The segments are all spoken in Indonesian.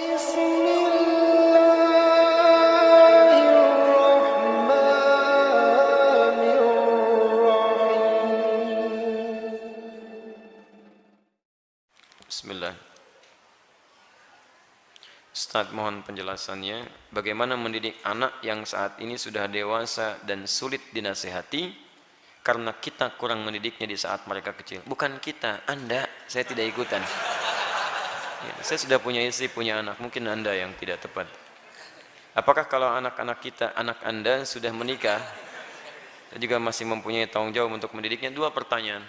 Bismillah. Ustaz mohon penjelasannya bagaimana mendidik anak yang saat ini sudah dewasa dan sulit dinasehati karena kita kurang mendidiknya di saat mereka kecil. Bukan kita, Anda, saya tidak ikutan. Ya, saya sudah punya istri, punya anak, mungkin Anda yang tidak tepat. Apakah kalau anak-anak kita, anak Anda sudah menikah, dan juga masih mempunyai tanggung jawab untuk mendidiknya? Dua pertanyaan.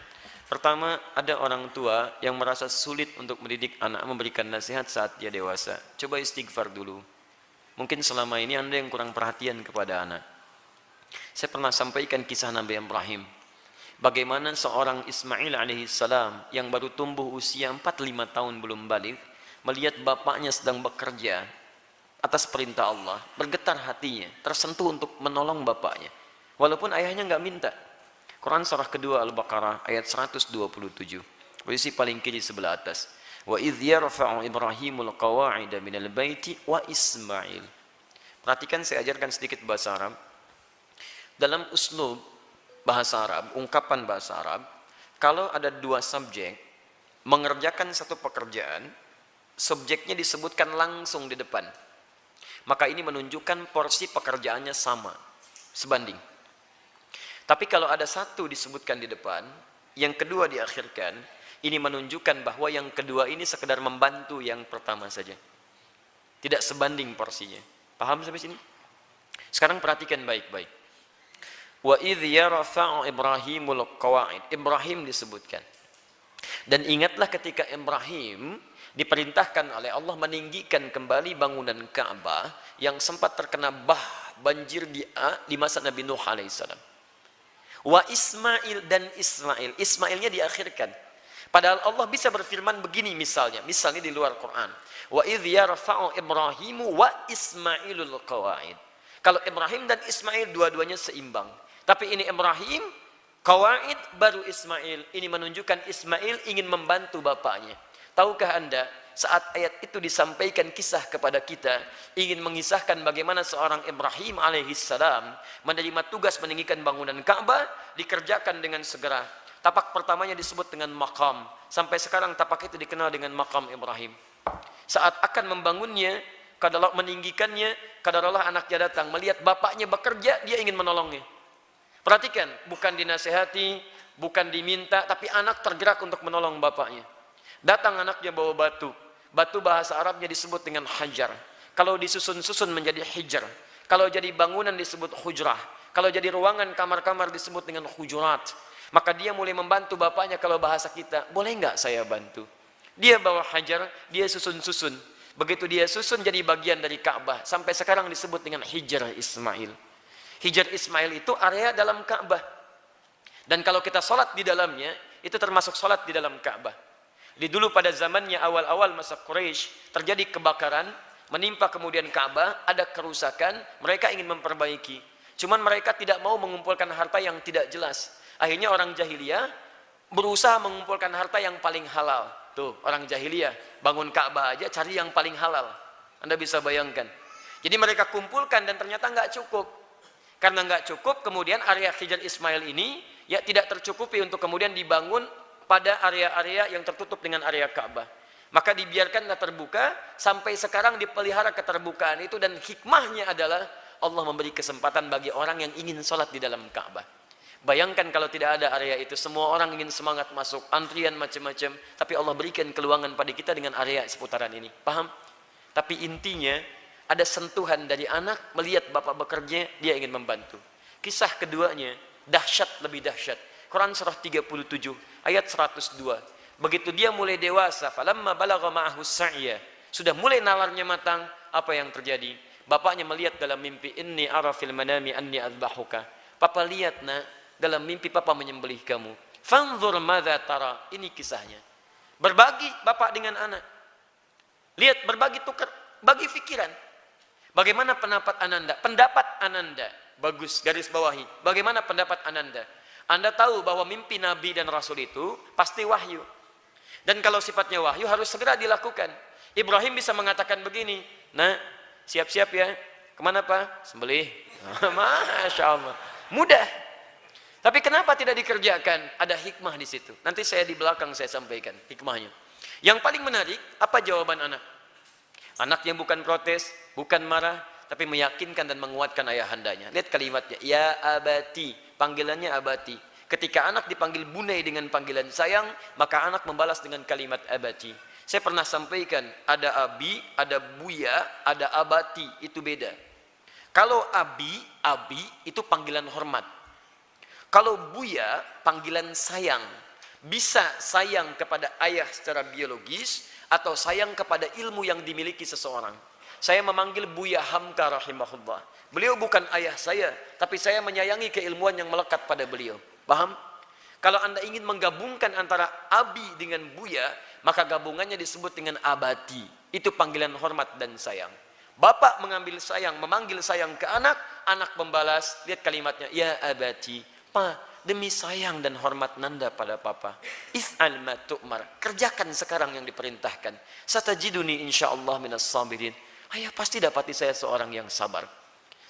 Pertama, ada orang tua yang merasa sulit untuk mendidik anak memberikan nasihat saat dia dewasa. Coba istighfar dulu. Mungkin selama ini Anda yang kurang perhatian kepada anak. Saya pernah sampaikan kisah Nabi Ibrahim. Bagaimana seorang Ismail alaihissalam yang baru tumbuh usia 4-5 tahun belum balik, melihat bapaknya sedang bekerja atas perintah Allah, bergetar hatinya, tersentuh untuk menolong bapaknya. Walaupun ayahnya nggak minta. Quran surah kedua Al-Baqarah ayat 127. Posisi paling kiri sebelah atas. Wa idh yarfa'u Ibrahimul qawa'ida minal baiti wa Ismail. Perhatikan saya ajarkan sedikit bahasa Arab. Dalam uslub bahasa Arab, ungkapan bahasa Arab, kalau ada dua subjek mengerjakan satu pekerjaan, subjeknya disebutkan langsung di depan. Maka ini menunjukkan porsi pekerjaannya sama, sebanding. Tapi kalau ada satu disebutkan di depan, yang kedua diakhirkan, ini menunjukkan bahwa yang kedua ini sekedar membantu yang pertama saja. Tidak sebanding porsinya. Paham sampai sini? Sekarang perhatikan baik-baik. Wa idh yarfa'u Ibrahimul qawa'id. Ibrahim disebutkan. Dan ingatlah ketika Ibrahim diperintahkan oleh Allah meninggikan kembali bangunan Ka'bah yang sempat terkena bah banjir di, di masa Nabi Nuh alaihissalam. Wa Ismail dan Ismail. Ismailnya diakhirkan. Padahal Allah bisa berfirman begini misalnya. Misalnya di luar Quran. Wa idh yarfa'u Ibrahimu wa Ismailul qawaid. Kalau Ibrahim dan Ismail dua-duanya seimbang. Tapi ini Ibrahim, qawaid baru Ismail. Ini menunjukkan Ismail ingin membantu bapaknya. Tahukah anda saat ayat itu disampaikan kisah kepada kita ingin mengisahkan bagaimana seorang Ibrahim alaihissalam menerima tugas meninggikan bangunan Ka'bah dikerjakan dengan segera. Tapak pertamanya disebut dengan makam sampai sekarang tapak itu dikenal dengan makam Ibrahim. Saat akan membangunnya kadalah meninggikannya kadalah anaknya datang. Melihat bapaknya bekerja dia ingin menolongnya perhatikan bukan dinasehati bukan diminta tapi anak tergerak untuk menolong bapaknya Datang anaknya bawa batu. Batu bahasa Arabnya disebut dengan hajar. Kalau disusun-susun menjadi hijar. Kalau jadi bangunan disebut hujrah. Kalau jadi ruangan kamar-kamar disebut dengan hujurat. Maka dia mulai membantu bapaknya kalau bahasa kita. Boleh nggak saya bantu? Dia bawa hajar, dia susun-susun. Begitu dia susun jadi bagian dari Ka'bah. Sampai sekarang disebut dengan hijar Ismail. Hijar Ismail itu area dalam Ka'bah. Dan kalau kita sholat di dalamnya, itu termasuk sholat di dalam Ka'bah. Di dulu pada zamannya awal-awal masa Quraisy terjadi kebakaran, menimpa kemudian Ka'bah, ada kerusakan, mereka ingin memperbaiki. Cuman mereka tidak mau mengumpulkan harta yang tidak jelas. Akhirnya orang jahiliyah berusaha mengumpulkan harta yang paling halal. Tuh, orang jahiliyah bangun Ka'bah aja cari yang paling halal. Anda bisa bayangkan. Jadi mereka kumpulkan dan ternyata nggak cukup. Karena nggak cukup, kemudian area Hijar Ismail ini ya tidak tercukupi untuk kemudian dibangun pada area-area yang tertutup dengan area Ka'bah. Maka dibiarkanlah terbuka sampai sekarang dipelihara keterbukaan itu dan hikmahnya adalah Allah memberi kesempatan bagi orang yang ingin sholat di dalam Ka'bah. Bayangkan kalau tidak ada area itu, semua orang ingin semangat masuk, antrian macam-macam, tapi Allah berikan keluangan pada kita dengan area seputaran ini. Paham? Tapi intinya, ada sentuhan dari anak melihat bapak bekerja, dia ingin membantu. Kisah keduanya, dahsyat lebih dahsyat. Quran surah 37 ayat 102. Begitu dia mulai dewasa, falamma balagha ma'ahu sa'ya, sudah mulai nalarnya matang, apa yang terjadi? Bapaknya melihat dalam mimpi, inni ara fil manami anni adbahuka. Papa lihat nak, dalam mimpi papa menyembelih kamu. Fanzur madza tara. Ini kisahnya. Berbagi bapak dengan anak. Lihat berbagi tukar, bagi pikiran. Bagaimana pendapat Ananda? Pendapat Ananda. Bagus, garis bawahi. Bagaimana pendapat Ananda? Anda tahu bahwa mimpi Nabi dan Rasul itu pasti wahyu. Dan kalau sifatnya wahyu harus segera dilakukan. Ibrahim bisa mengatakan begini, nah siap-siap ya, ke mana Pak? Sembelih. Masya Allah. Mudah. Tapi kenapa tidak dikerjakan? Ada hikmah di situ. Nanti saya di belakang saya sampaikan hikmahnya. Yang paling menarik, apa jawaban anak? Anak yang bukan protes, bukan marah, tapi meyakinkan dan menguatkan ayahandanya. Lihat kalimatnya, ya abati, panggilannya abati. Ketika anak dipanggil bunai dengan panggilan sayang, maka anak membalas dengan kalimat abati. Saya pernah sampaikan, ada abi, ada buya, ada abati, itu beda. Kalau abi, abi itu panggilan hormat. Kalau buya, panggilan sayang. Bisa sayang kepada ayah secara biologis atau sayang kepada ilmu yang dimiliki seseorang. Saya memanggil Buya Hamka rahimahullah. Beliau bukan ayah saya, tapi saya menyayangi keilmuan yang melekat pada beliau. Paham? Kalau anda ingin menggabungkan antara abi dengan buya, maka gabungannya disebut dengan abati. Itu panggilan hormat dan sayang. Bapak mengambil sayang, memanggil sayang ke anak, anak membalas, lihat kalimatnya, ya abati, pa, demi sayang dan hormat nanda pada papa. If'al ma tu'mar, kerjakan sekarang yang diperintahkan. Satajiduni insyaallah minas sabirin. Ayah pasti dapati saya seorang yang sabar.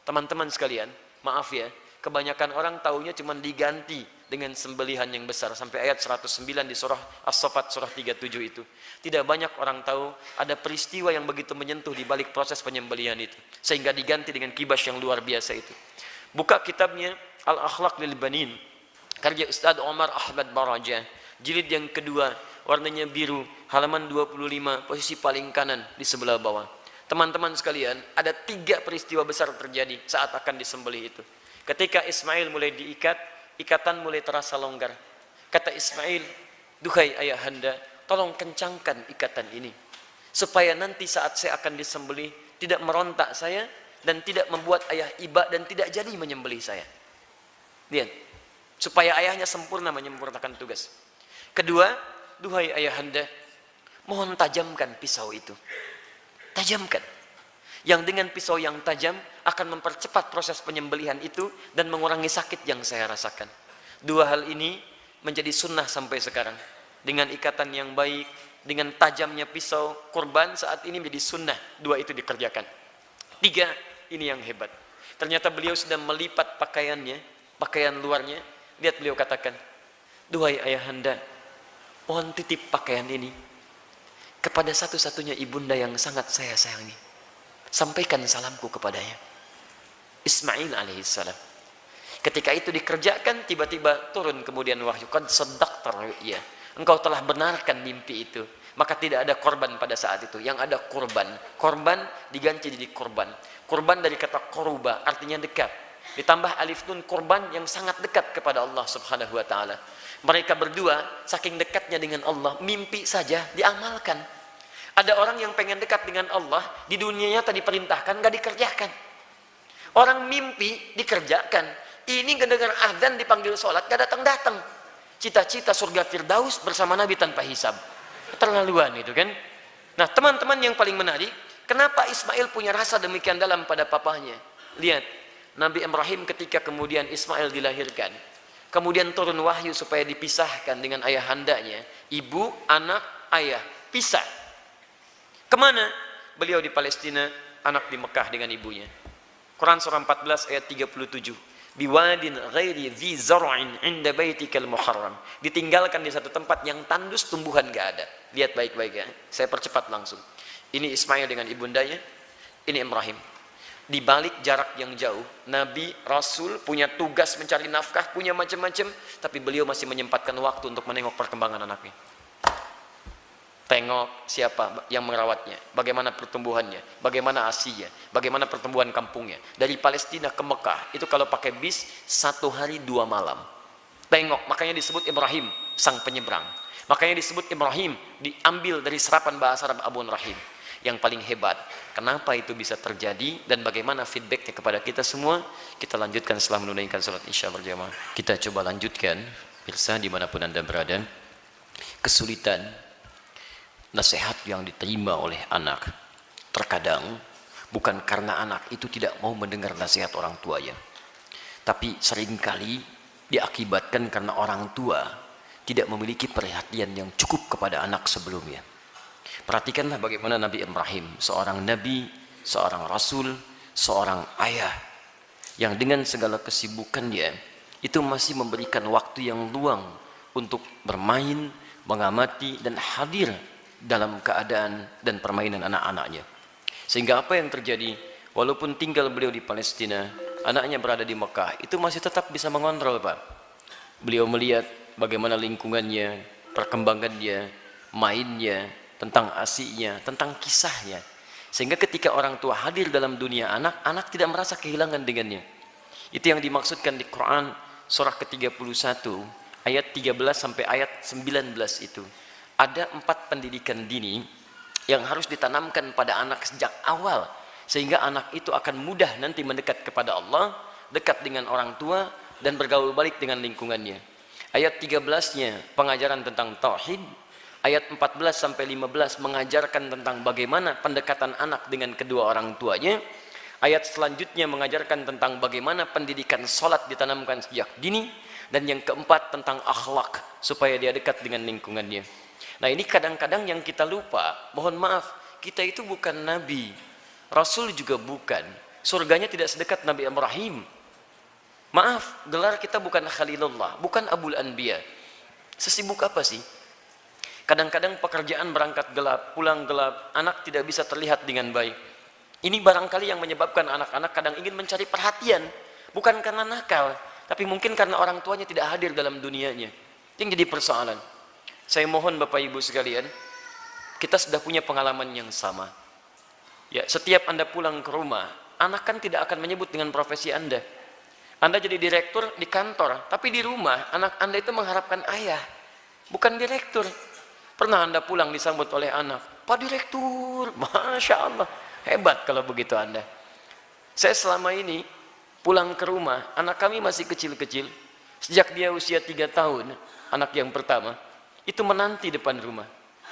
Teman-teman sekalian, maaf ya, kebanyakan orang taunya cuma diganti dengan sembelihan yang besar sampai ayat 109 di surah As-Saffat surah 37 itu. Tidak banyak orang tahu ada peristiwa yang begitu menyentuh di balik proses penyembelihan itu sehingga diganti dengan kibas yang luar biasa itu. Buka kitabnya Al-Akhlaq lil Banin karya Ustaz Omar Ahmad Baraja jilid yang kedua warnanya biru halaman 25 posisi paling kanan di sebelah bawah teman-teman sekalian ada tiga peristiwa besar terjadi saat akan disembelih itu ketika Ismail mulai diikat ikatan mulai terasa longgar. Kata Ismail, duhai ayahanda, tolong kencangkan ikatan ini. Supaya nanti saat saya akan disembelih, tidak merontak saya, dan tidak membuat ayah iba dan tidak jadi menyembelih saya. Lihat, supaya ayahnya sempurna menyempurnakan tugas. Kedua, duhai ayahanda, mohon tajamkan pisau itu. Tajamkan. Yang dengan pisau yang tajam akan mempercepat proses penyembelihan itu dan mengurangi sakit yang saya rasakan. Dua hal ini menjadi sunnah sampai sekarang. Dengan ikatan yang baik, dengan tajamnya pisau, korban saat ini menjadi sunnah. Dua itu dikerjakan. Tiga, ini yang hebat. Ternyata beliau sudah melipat pakaiannya, pakaian luarnya. Lihat beliau katakan, Duhai ayahanda, mohon titip pakaian ini kepada satu-satunya ibunda yang sangat saya sayangi. Sampaikan salamku kepadanya. Ismail alaihissalam. Ketika itu dikerjakan, tiba-tiba turun kemudian wahyu. Qad sedak ya. Engkau telah benarkan mimpi itu. Maka tidak ada korban pada saat itu. Yang ada korban. Korban diganti jadi korban. Korban dari kata koruba, artinya dekat. Ditambah alif nun korban yang sangat dekat kepada Allah subhanahu wa ta'ala. Mereka berdua, saking dekatnya dengan Allah, mimpi saja diamalkan. Ada orang yang pengen dekat dengan Allah, di dunianya tadi perintahkan, gak dikerjakan. Orang mimpi dikerjakan. Ini kedengar adzan dipanggil sholat, gak datang-datang. Cita-cita surga Firdaus bersama Nabi tanpa hisab. Keterlaluan itu kan. Nah teman-teman yang paling menarik, kenapa Ismail punya rasa demikian dalam pada papahnya? Lihat, Nabi Ibrahim ketika kemudian Ismail dilahirkan, kemudian turun wahyu supaya dipisahkan dengan ayah handanya, ibu, anak, ayah, pisah. Ke mana? Beliau di Palestina, anak di Mekah dengan ibunya. Quran surah 14 ayat 37 biwadin ghairi dhi zar'in inda baitikal muharram ditinggalkan di satu tempat yang tandus tumbuhan gak ada lihat baik-baik ya saya percepat langsung ini Ismail dengan ibundanya ini Ibrahim di balik jarak yang jauh Nabi Rasul punya tugas mencari nafkah punya macam-macam tapi beliau masih menyempatkan waktu untuk menengok perkembangan anaknya tengok siapa yang merawatnya, bagaimana pertumbuhannya, bagaimana asinya, bagaimana pertumbuhan kampungnya. Dari Palestina ke Mekah, itu kalau pakai bis, satu hari dua malam. Tengok, makanya disebut Ibrahim, sang penyeberang. Makanya disebut Ibrahim, diambil dari serapan bahasa Arab Abun Rahim. Yang paling hebat, kenapa itu bisa terjadi dan bagaimana feedbacknya kepada kita semua, kita lanjutkan setelah menunaikan sholat isya berjamaah. Kita coba lanjutkan, Pirsa di mana pun Anda berada, kesulitan nasihat yang diterima oleh anak. Terkadang bukan karena anak itu tidak mau mendengar nasihat orang tuanya. Tapi sering kali diakibatkan karena orang tua tidak memiliki perhatian yang cukup kepada anak sebelumnya Perhatikanlah bagaimana Nabi Ibrahim, seorang nabi, seorang rasul, seorang ayah yang dengan segala kesibukannya itu masih memberikan waktu yang luang untuk bermain, mengamati dan hadir dalam keadaan dan permainan anak-anaknya. Sehingga apa yang terjadi walaupun tinggal beliau di Palestina, anaknya berada di Mekah, itu masih tetap bisa mengontrol, Pak. Beliau melihat bagaimana lingkungannya, perkembangannya, mainnya, tentang asiknya, tentang kisahnya. Sehingga ketika orang tua hadir dalam dunia anak, anak tidak merasa kehilangan dengannya. Itu yang dimaksudkan di Quran surah ke-31 ayat 13 sampai ayat 19 itu. Ada empat pendidikan dini yang harus ditanamkan pada anak sejak awal sehingga anak itu akan mudah nanti mendekat kepada Allah, dekat dengan orang tua dan bergaul balik dengan lingkungannya. Ayat 13-nya pengajaran tentang tauhid, ayat 14 sampai 15 mengajarkan tentang bagaimana pendekatan anak dengan kedua orang tuanya. Ayat selanjutnya mengajarkan tentang bagaimana pendidikan solat ditanamkan sejak dini. Dan yang keempat tentang akhlak supaya dia dekat dengan lingkungannya. Nah ini kadang-kadang yang kita lupa, mohon maaf, kita itu bukan Nabi. Rasul juga bukan. Surganya tidak sedekat Nabi Ibrahim. Maaf, gelar kita bukan Khalilullah, bukan Abul Anbiya. Sesibuk apa sih? Kadang-kadang pekerjaan berangkat gelap, pulang gelap, anak tidak bisa terlihat dengan baik. Ini barangkali yang menyebabkan anak-anak kadang ingin mencari perhatian. Bukan karena nakal, tapi mungkin karena orang tuanya tidak hadir dalam dunianya. Yang jadi persoalan. Saya mohon Bapak Ibu sekalian, kita sudah punya pengalaman yang sama. Ya, setiap Anda pulang ke rumah, anak kan tidak akan menyebut dengan profesi Anda. Anda jadi direktur di kantor, tapi di rumah anak Anda itu mengharapkan ayah, bukan direktur. Pernah Anda pulang disambut oleh anak, Pak Direktur, Masya Allah, hebat kalau begitu Anda. Saya selama ini pulang ke rumah, anak kami masih kecil-kecil, sejak dia usia tiga tahun, anak yang pertama, itu menanti depan rumah.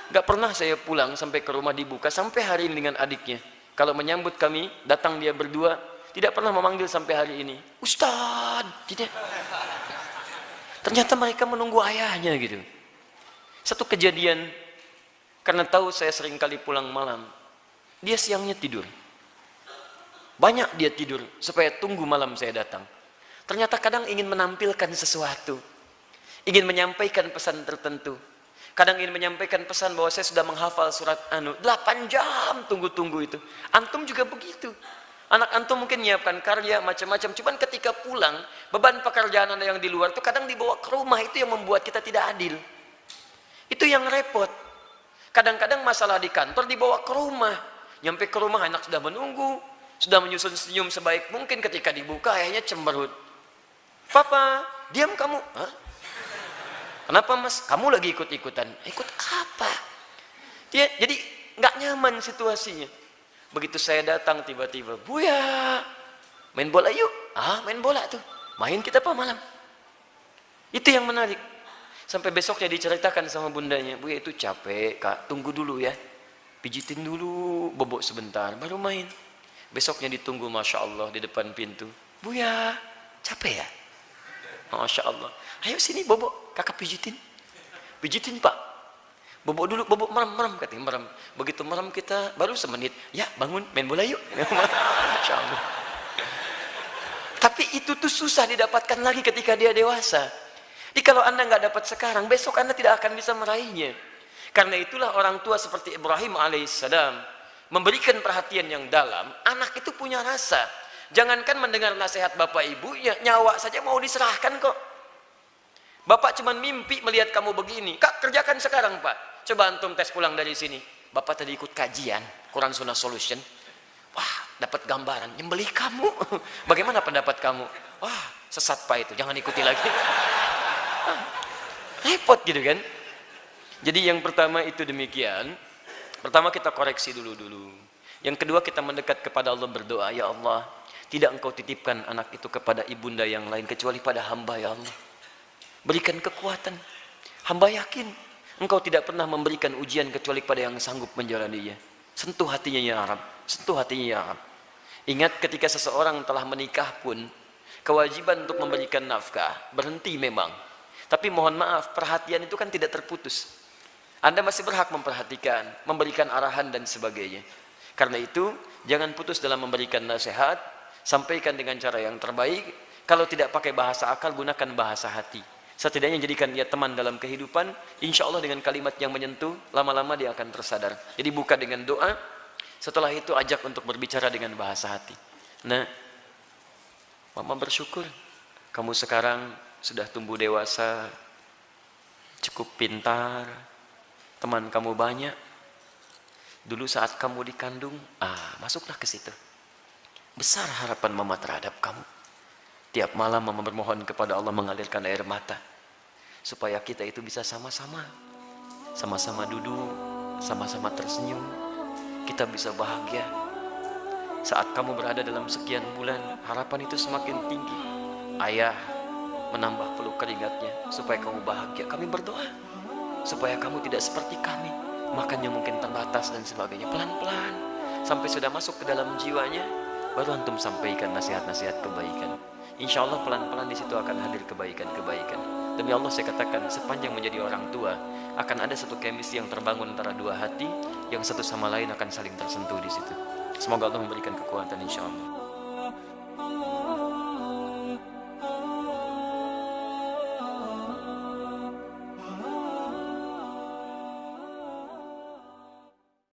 Gak pernah saya pulang sampai ke rumah dibuka sampai hari ini dengan adiknya. Kalau menyambut kami, datang dia berdua, tidak pernah memanggil sampai hari ini. Ustad, tidak. Ternyata mereka menunggu ayahnya gitu. Satu kejadian, karena tahu saya sering kali pulang malam, dia siangnya tidur. Banyak dia tidur, supaya tunggu malam saya datang. Ternyata kadang ingin menampilkan sesuatu ingin menyampaikan pesan tertentu. Kadang ingin menyampaikan pesan bahwa saya sudah menghafal surat Anu. 8 jam tunggu-tunggu itu. Antum juga begitu. Anak antum mungkin menyiapkan karya macam-macam. Cuman ketika pulang, beban pekerjaan anda yang di luar itu kadang dibawa ke rumah. Itu yang membuat kita tidak adil. Itu yang repot. Kadang-kadang masalah di kantor dibawa ke rumah. Nyampe ke rumah anak sudah menunggu. Sudah menyusun senyum sebaik mungkin ketika dibuka ayahnya cemberut. Papa, diam kamu. Hah? Kenapa mas? Kamu lagi ikut-ikutan. Ikut apa? Dia jadi nggak nyaman situasinya. Begitu saya datang tiba-tiba, Buya, main bola yuk. Ah, main bola tuh. Main kita apa malam? Itu yang menarik. Sampai besoknya diceritakan sama bundanya, Buya itu capek, kak. Tunggu dulu ya. Pijitin dulu, bobok sebentar, baru main. Besoknya ditunggu, masya Allah di depan pintu. Buya, capek ya? Masya Allah. Ayo sini bobok kakak pijitin pijitin pak bobok dulu bobok merem merem katanya merem begitu merem kita baru semenit ya bangun main bola yuk Masya Allah tapi itu tuh susah didapatkan lagi ketika dia dewasa jadi kalau anda nggak dapat sekarang besok anda tidak akan bisa meraihnya karena itulah orang tua seperti Ibrahim alaihissalam memberikan perhatian yang dalam anak itu punya rasa jangankan mendengar nasihat bapak ibu ya nyawa saja mau diserahkan kok Bapak cuma mimpi melihat kamu begini. Kak, kerjakan sekarang, Pak. Coba antum tes pulang dari sini. Bapak tadi ikut kajian, Quran Sunnah Solution. Wah, dapat gambaran. Nyembeli kamu. Bagaimana pendapat kamu? Wah, sesat Pak itu. Jangan ikuti lagi. Repot gitu kan. Jadi yang pertama itu demikian. Pertama kita koreksi dulu-dulu. Yang kedua kita mendekat kepada Allah berdoa. Ya Allah, tidak engkau titipkan anak itu kepada ibunda yang lain. Kecuali pada hamba ya Allah berikan kekuatan hamba yakin engkau tidak pernah memberikan ujian kecuali pada yang sanggup menjalaninya sentuh hatinya ya Arab sentuh hatinya ya Arab ingat ketika seseorang telah menikah pun kewajiban untuk memberikan nafkah berhenti memang tapi mohon maaf perhatian itu kan tidak terputus Anda masih berhak memperhatikan, memberikan arahan dan sebagainya. Karena itu, jangan putus dalam memberikan nasihat, sampaikan dengan cara yang terbaik. Kalau tidak pakai bahasa akal, gunakan bahasa hati. Setidaknya jadikan dia teman dalam kehidupan, insya Allah dengan kalimat yang menyentuh, lama-lama dia akan tersadar. Jadi buka dengan doa, setelah itu ajak untuk berbicara dengan bahasa hati. Nah, Mama bersyukur, kamu sekarang sudah tumbuh dewasa, cukup pintar, teman kamu banyak. Dulu saat kamu dikandung, ah, masuklah ke situ. Besar harapan mama terhadap kamu. Tiap malam mama bermohon kepada Allah mengalirkan air mata. Supaya kita itu bisa sama-sama. Sama-sama duduk, sama-sama tersenyum. Kita bisa bahagia. Saat kamu berada dalam sekian bulan, harapan itu semakin tinggi. Ayah menambah peluk keringatnya supaya kamu bahagia. Kami berdoa supaya kamu tidak seperti kami. Makannya mungkin terbatas dan sebagainya. Pelan-pelan sampai sudah masuk ke dalam jiwanya baru antum sampaikan nasihat-nasihat kebaikan. Insya Allah pelan-pelan di situ akan hadir kebaikan-kebaikan. Demi Allah saya katakan sepanjang menjadi orang tua akan ada satu chemistry yang terbangun antara dua hati yang satu sama lain akan saling tersentuh di situ. Semoga Allah memberikan kekuatan insya Allah